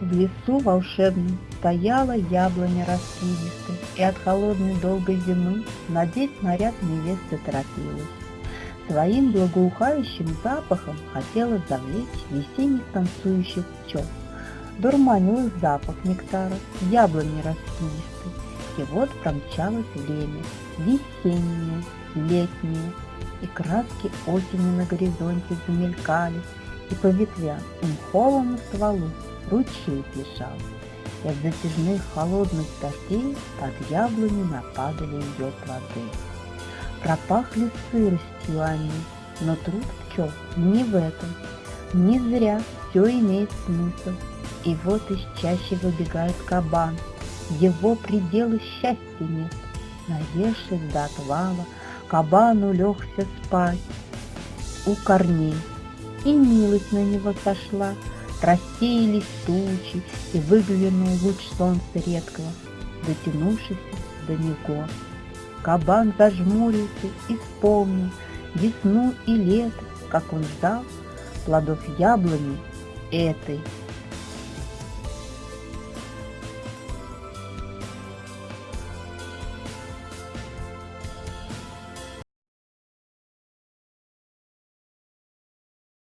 В лесу волшебном стояла яблоня раскидистая, И от холодной долгой зимы надеть наряд невесты торопилась. Своим благоухающим запахом хотела завлечь весенних танцующих пчел. Дурманил их запах нектара, яблони раскидистой, И вот промчалось время, весеннее, летнее, И краски осени на горизонте замелькали, И по ветвям и мховому стволу ручей бежал, И от затяжных холодных дождей Под яблони нападали ее плоды. Пропахли сыростью они, но труд пчел не в этом. Не зря все имеет смысл. И вот из чаще выбегает кабан. Его пределы счастья нет. Наевшись до отвала, кабан улегся спать у корней. И милость на него сошла, рассеялись тучи, И выглянул луч солнца редкого, дотянувшийся до него. Кабан зажмурился и вспомнил весну и лето, как он ждал плодов яблони этой